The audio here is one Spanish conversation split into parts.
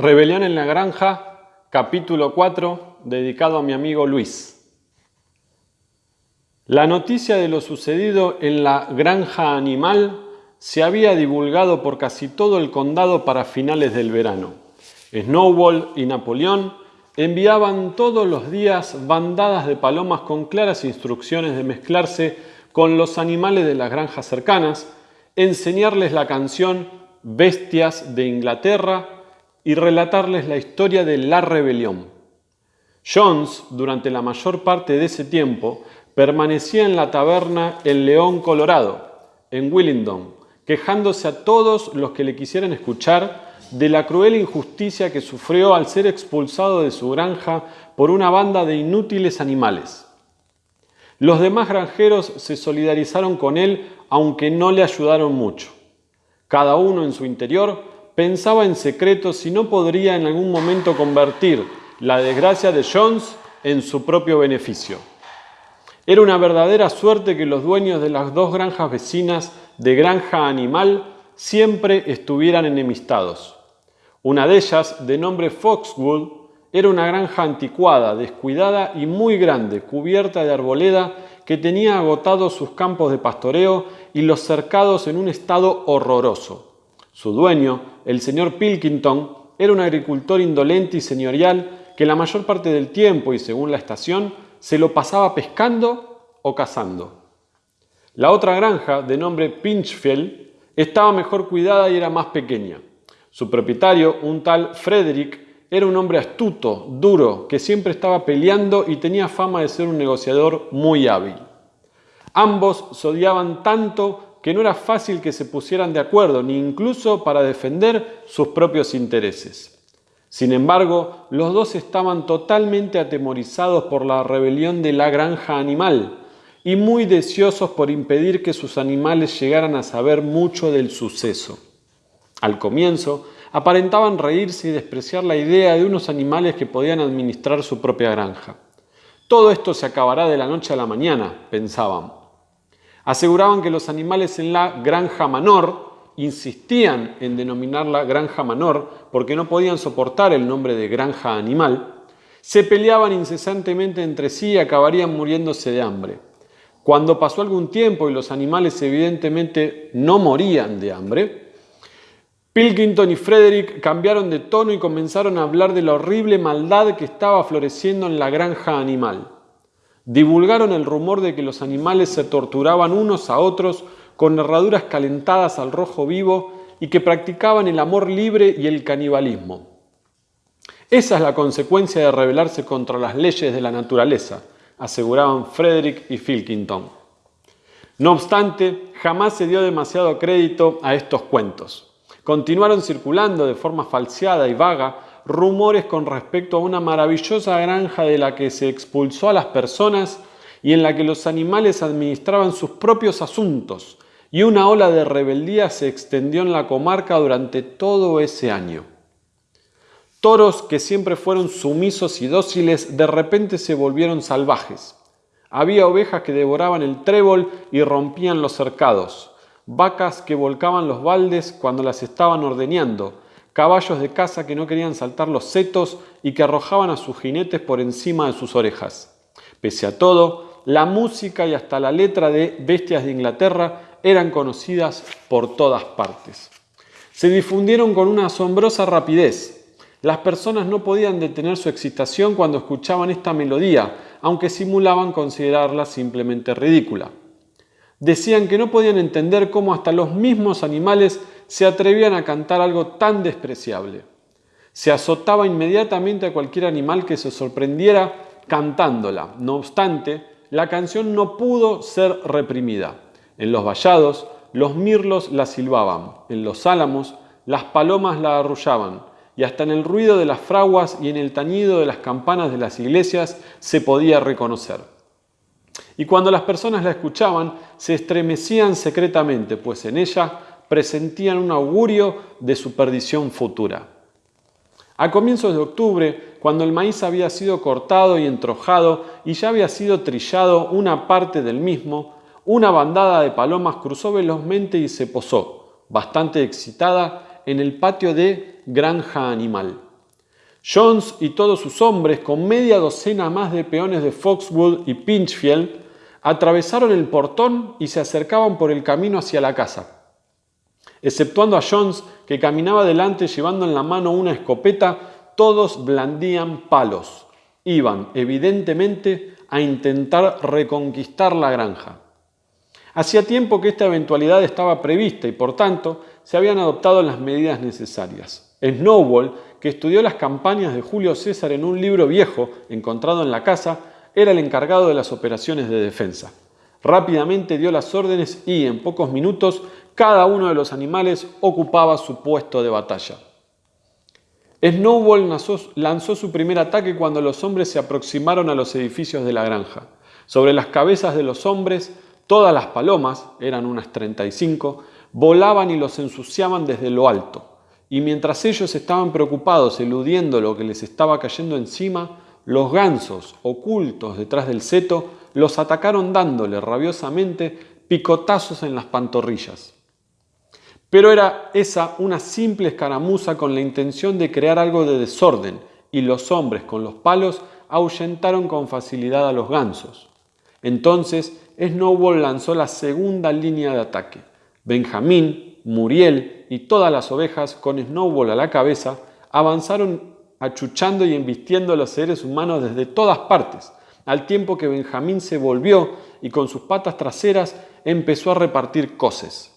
Rebelión en la Granja, capítulo 4, dedicado a mi amigo Luis. La noticia de lo sucedido en la granja animal se había divulgado por casi todo el condado para finales del verano. Snowball y Napoleón enviaban todos los días bandadas de palomas con claras instrucciones de mezclarse con los animales de las granjas cercanas, enseñarles la canción Bestias de Inglaterra y relatarles la historia de la rebelión. Jones, durante la mayor parte de ese tiempo, permanecía en la taberna El León Colorado, en Willingdon, quejándose a todos los que le quisieran escuchar de la cruel injusticia que sufrió al ser expulsado de su granja por una banda de inútiles animales. Los demás granjeros se solidarizaron con él, aunque no le ayudaron mucho. Cada uno en su interior pensaba en secreto si no podría en algún momento convertir la desgracia de Jones en su propio beneficio. Era una verdadera suerte que los dueños de las dos granjas vecinas de granja animal siempre estuvieran enemistados. Una de ellas, de nombre Foxwood, era una granja anticuada, descuidada y muy grande, cubierta de arboleda que tenía agotados sus campos de pastoreo y los cercados en un estado horroroso. Su dueño, el señor Pilkington, era un agricultor indolente y señorial que la mayor parte del tiempo y según la estación se lo pasaba pescando o cazando. La otra granja, de nombre Pinchfield, estaba mejor cuidada y era más pequeña. Su propietario, un tal Frederick, era un hombre astuto, duro, que siempre estaba peleando y tenía fama de ser un negociador muy hábil. Ambos se odiaban tanto que no era fácil que se pusieran de acuerdo, ni incluso para defender sus propios intereses. Sin embargo, los dos estaban totalmente atemorizados por la rebelión de la granja animal y muy deseosos por impedir que sus animales llegaran a saber mucho del suceso. Al comienzo, aparentaban reírse y despreciar la idea de unos animales que podían administrar su propia granja. Todo esto se acabará de la noche a la mañana, pensaban. Aseguraban que los animales en la granja menor insistían en denominarla granja menor porque no podían soportar el nombre de granja animal, se peleaban incesantemente entre sí y acabarían muriéndose de hambre. Cuando pasó algún tiempo y los animales evidentemente no morían de hambre, Pilkington y Frederick cambiaron de tono y comenzaron a hablar de la horrible maldad que estaba floreciendo en la granja animal divulgaron el rumor de que los animales se torturaban unos a otros con herraduras calentadas al rojo vivo y que practicaban el amor libre y el canibalismo. Esa es la consecuencia de rebelarse contra las leyes de la naturaleza, aseguraban Frederick y Filkington. No obstante, jamás se dio demasiado crédito a estos cuentos. Continuaron circulando de forma falseada y vaga rumores con respecto a una maravillosa granja de la que se expulsó a las personas y en la que los animales administraban sus propios asuntos, y una ola de rebeldía se extendió en la comarca durante todo ese año. Toros que siempre fueron sumisos y dóciles de repente se volvieron salvajes. Había ovejas que devoraban el trébol y rompían los cercados, vacas que volcaban los baldes cuando las estaban ordeñando, caballos de caza que no querían saltar los setos y que arrojaban a sus jinetes por encima de sus orejas. Pese a todo, la música y hasta la letra de Bestias de Inglaterra eran conocidas por todas partes. Se difundieron con una asombrosa rapidez. Las personas no podían detener su excitación cuando escuchaban esta melodía, aunque simulaban considerarla simplemente ridícula. Decían que no podían entender cómo hasta los mismos animales se atrevían a cantar algo tan despreciable. Se azotaba inmediatamente a cualquier animal que se sorprendiera cantándola. No obstante, la canción no pudo ser reprimida. En los vallados, los mirlos la silbaban, en los álamos, las palomas la arrullaban, y hasta en el ruido de las fraguas y en el tañido de las campanas de las iglesias se podía reconocer. Y cuando las personas la escuchaban, se estremecían secretamente, pues en ella presentían un augurio de su perdición futura. A comienzos de octubre, cuando el maíz había sido cortado y entrojado y ya había sido trillado una parte del mismo, una bandada de palomas cruzó velozmente y se posó, bastante excitada, en el patio de Granja Animal. Jones y todos sus hombres, con media docena más de peones de Foxwood y Pinchfield, atravesaron el portón y se acercaban por el camino hacia la casa. Exceptuando a Jones, que caminaba delante llevando en la mano una escopeta, todos blandían palos. Iban, evidentemente, a intentar reconquistar la granja. Hacía tiempo que esta eventualidad estaba prevista y, por tanto, se habían adoptado las medidas necesarias. Snowball, que estudió las campañas de Julio César en un libro viejo encontrado en la casa, era el encargado de las operaciones de defensa. Rápidamente dio las órdenes y, en pocos minutos, cada uno de los animales ocupaba su puesto de batalla. Snowball lanzó, su primer ataque cuando los hombres se aproximaron a los edificios de la granja. Sobre las cabezas de los hombres, todas las palomas, eran unas 35, volaban y los ensuciaban desde lo alto. Y mientras ellos estaban preocupados eludiendo lo que les estaba cayendo encima, los gansos, ocultos detrás del seto, los atacaron dándole rabiosamente picotazos en las pantorrillas. Pero era esa una simple escaramuza con la intención de crear algo de desorden, y los hombres con los palos ahuyentaron con facilidad a los gansos. Entonces Snowball lanzó la segunda línea de ataque. Benjamín, Muriel y todas las ovejas, con Snowball a la cabeza, avanzaron achuchando y embistiendo a los seres humanos desde todas partes, al tiempo que Benjamín se volvió y con sus patas traseras empezó a repartir coces.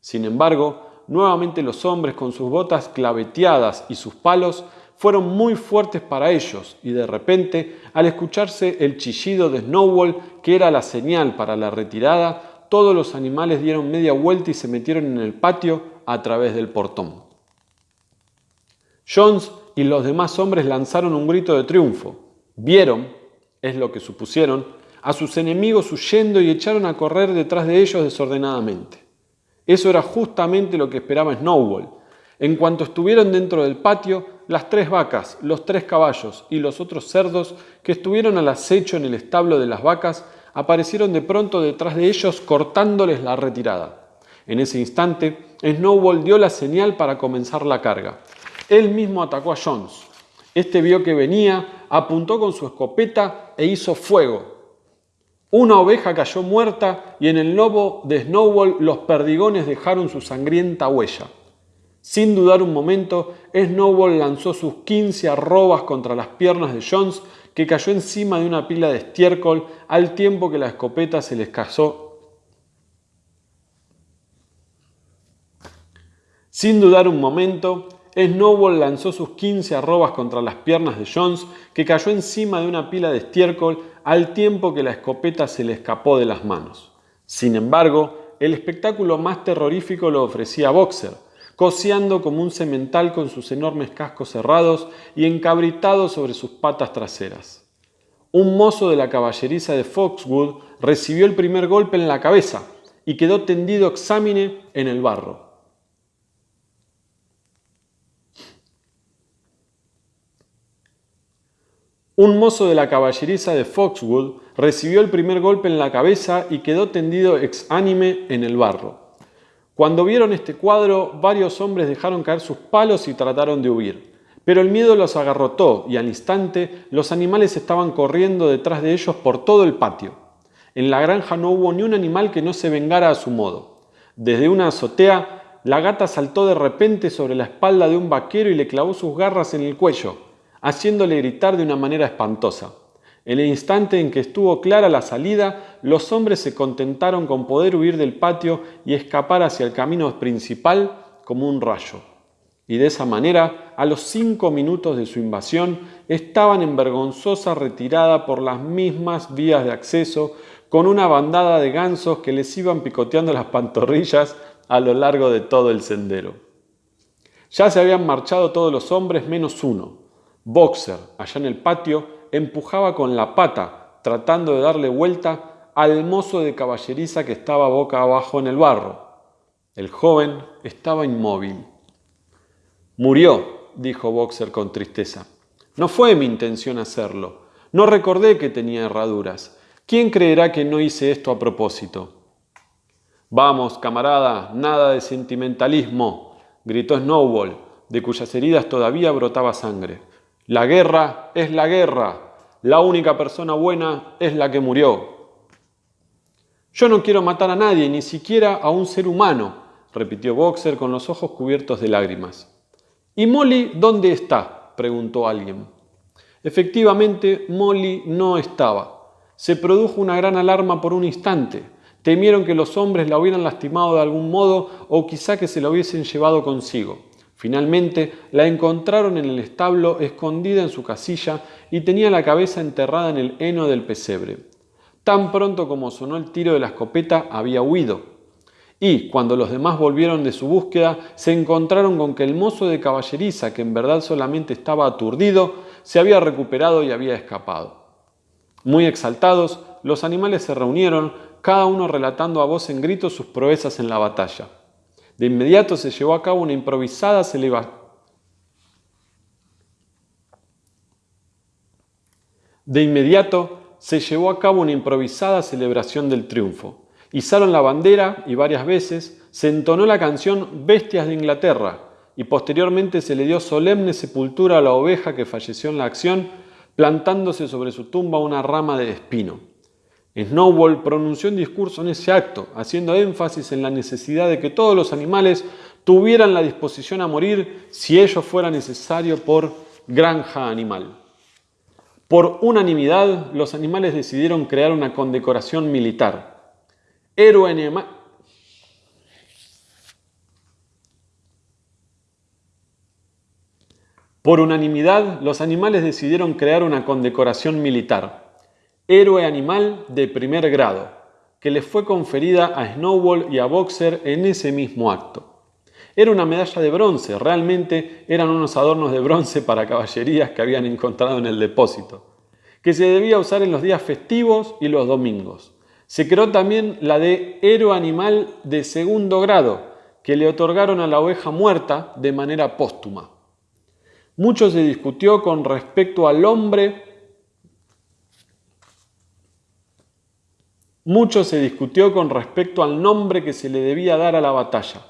Sin embargo, nuevamente los hombres con sus botas claveteadas y sus palos fueron muy fuertes para ellos y de repente, al escucharse el chillido de Snowball, que era la señal para la retirada, todos los animales dieron media vuelta y se metieron en el patio a través del portón. Jones y los demás hombres lanzaron un grito de triunfo. Vieron, es lo que supusieron, a sus enemigos huyendo y echaron a correr detrás de ellos desordenadamente. Eso era justamente lo que esperaba Snowball. En cuanto estuvieron dentro del patio, las tres vacas, los tres caballos y los otros cerdos que estuvieron al acecho en el establo de las vacas aparecieron de pronto detrás de ellos cortándoles la retirada. En ese instante, Snowball dio la señal para comenzar la carga. Él mismo atacó a Jones. Este vio que venía, apuntó con su escopeta e hizo fuego, una oveja cayó muerta y en el lobo de Snowball los perdigones dejaron su sangrienta huella. Sin dudar un momento, Snowball lanzó sus 15 arrobas contra las piernas de Jones, que cayó encima de una pila de estiércol al tiempo que la escopeta se les casó. Sin dudar un momento, Snowball lanzó sus 15 arrobas contra las piernas de Jones, que cayó encima de una pila de estiércol al tiempo que la escopeta se le escapó de las manos. Sin embargo, el espectáculo más terrorífico lo ofrecía Boxer, coseando como un semental con sus enormes cascos cerrados y encabritado sobre sus patas traseras. Un mozo de la caballeriza de Foxwood recibió el primer golpe en la cabeza y quedó tendido exámine en el barro. Un mozo de la caballeriza de Foxwood recibió el primer golpe en la cabeza y quedó tendido exánime en el barro. Cuando vieron este cuadro, varios hombres dejaron caer sus palos y trataron de huir. Pero el miedo los agarrotó y al instante los animales estaban corriendo detrás de ellos por todo el patio. En la granja no hubo ni un animal que no se vengara a su modo. Desde una azotea, la gata saltó de repente sobre la espalda de un vaquero y le clavó sus garras en el cuello haciéndole gritar de una manera espantosa. En el instante en que estuvo clara la salida, los hombres se contentaron con poder huir del patio y escapar hacia el camino principal como un rayo. Y de esa manera, a los cinco minutos de su invasión, estaban en vergonzosa retirada por las mismas vías de acceso, con una bandada de gansos que les iban picoteando las pantorrillas a lo largo de todo el sendero. Ya se habían marchado todos los hombres menos uno, Boxer, allá en el patio, empujaba con la pata, tratando de darle vuelta al mozo de caballeriza que estaba boca abajo en el barro. El joven estaba inmóvil. Murió, dijo Boxer con tristeza. No fue mi intención hacerlo. No recordé que tenía herraduras. ¿Quién creerá que no hice esto a propósito? Vamos, camarada, nada de sentimentalismo, gritó Snowball, de cuyas heridas todavía brotaba sangre. La guerra es la guerra. La única persona buena es la que murió. Yo no quiero matar a nadie, ni siquiera a un ser humano, repitió Boxer con los ojos cubiertos de lágrimas. ¿Y Molly dónde está? preguntó alguien. Efectivamente, Molly no estaba. Se produjo una gran alarma por un instante. Temieron que los hombres la hubieran lastimado de algún modo o quizá que se la hubiesen llevado consigo. Finalmente la encontraron en el establo escondida en su casilla y tenía la cabeza enterrada en el heno del pesebre. Tan pronto como sonó el tiro de la escopeta había huido. Y cuando los demás volvieron de su búsqueda, se encontraron con que el mozo de caballeriza, que en verdad solamente estaba aturdido, se había recuperado y había escapado. Muy exaltados, los animales se reunieron, cada uno relatando a voz en grito sus proezas en la batalla. De inmediato se llevó a cabo una improvisada celebración. Se llevó a cabo una improvisada celebración del triunfo. Izaron la bandera y varias veces se entonó la canción Bestias de Inglaterra y posteriormente se le dio solemne sepultura a la oveja que falleció en la acción, plantándose sobre su tumba una rama de espino. Snowball pronunció un discurso en ese acto, haciendo énfasis en la necesidad de que todos los animales tuvieran la disposición a morir si ello fuera necesario por granja animal. Por unanimidad, los animales decidieron crear una condecoración militar. Héroe animal. Por unanimidad, los animales decidieron crear una condecoración militar héroe animal de primer grado, que le fue conferida a Snowball y a Boxer en ese mismo acto. Era una medalla de bronce, realmente eran unos adornos de bronce para caballerías que habían encontrado en el depósito, que se debía usar en los días festivos y los domingos. Se creó también la de héroe animal de segundo grado, que le otorgaron a la oveja muerta de manera póstuma. Mucho se discutió con respecto al hombre Mucho se discutió con respecto al nombre que se le debía dar a la batalla.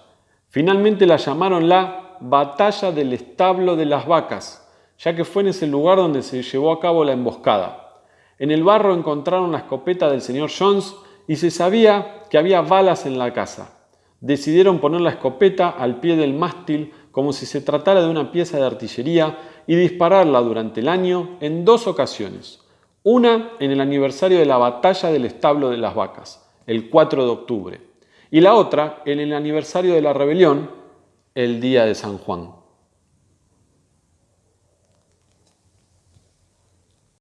Finalmente la llamaron la Batalla del Establo de las Vacas, ya que fue en ese lugar donde se llevó a cabo la emboscada. En el barro encontraron la escopeta del señor Jones y se sabía que había balas en la casa. Decidieron poner la escopeta al pie del mástil como si se tratara de una pieza de artillería y dispararla durante el año en dos ocasiones. Una en el aniversario de la batalla del establo de las vacas, el 4 de octubre, y la otra en el aniversario de la rebelión, el día de San Juan.